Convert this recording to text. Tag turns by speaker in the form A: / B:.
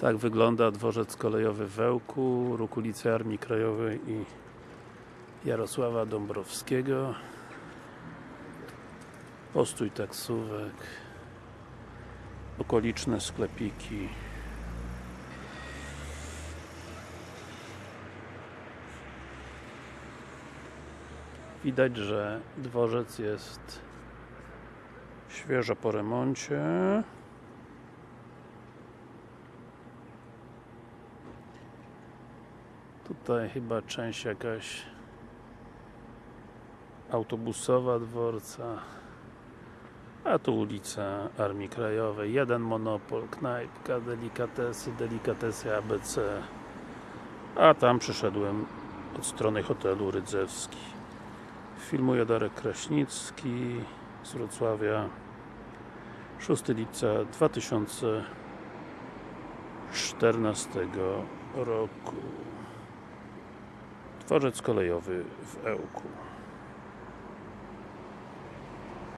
A: Tak wygląda dworzec kolejowy w Ełku, róg ulicy Armii Krajowej i Jarosława Dąbrowskiego. Postój taksówek, okoliczne sklepiki. Widać, że dworzec jest świeżo po remoncie. Tutaj chyba część jakaś autobusowa dworca. A tu ulica Armii Krajowej. Jeden monopol, knajpka, delikatesy, delikatesy ABC. A tam przyszedłem od strony hotelu Rydzewski. Filmuje Darek Kraśnicki z Wrocławia. 6 lipca 2014 roku. Dworzec kolejowy w Ełku.